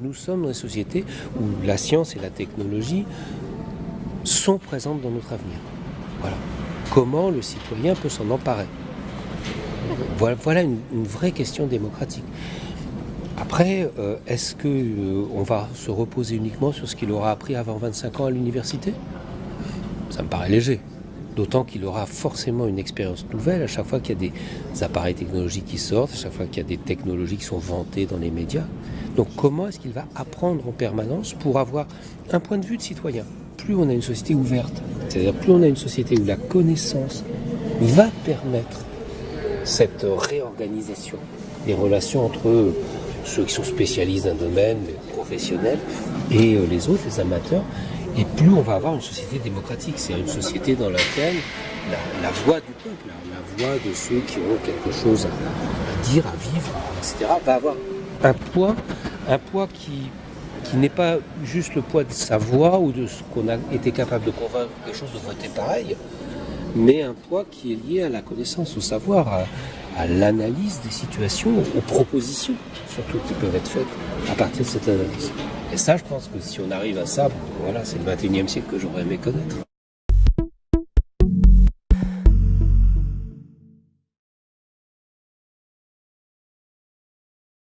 nous sommes dans une société où la science et la technologie sont présentes dans notre avenir. Voilà. Comment le citoyen peut s'en emparer? Voilà, une, vraie question démocratique. Après, euh, est-ce qu'on euh, va se reposer uniquement sur ce qu'il aura appris avant 25 ans à l'université? Ça me paraît léger. D'autant qu'il aura forcément une expérience nouvelle à chaque fois qu'il y a des appareils technologiques qui sortent, à chaque fois qu'il y a des technologies qui sont vantées dans les médias. Donc comment est-ce qu'il va apprendre en permanence pour avoir un point de vue de citoyen Plus on a une société ouverte, c'est-à-dire plus on a une société où la connaissance va permettre cette réorganisation des relations entre ceux qui sont spécialistes d'un domaine, les professionnels, et euh, les autres, les amateurs, et plus on va avoir une société démocratique, c'est une société dans laquelle la, voix du peuple, la, voix de ceux qui ont quelque chose à, dire, à vivre, etc., va avoir un poids, un poids qui, qui n'est pas juste le poids de sa voix ou de ce qu'on a été capable de convaincre quelque chose de voter pareil, mais un poids qui est lié à la connaissance, au savoir, à, l'analyse des situations, aux propositions surtout qui peuvent être faites à partir de cette analyse. Et ça, je pense que si on arrive à ça, voilà, c'est le 21e siècle que j'aurais aimé connaître.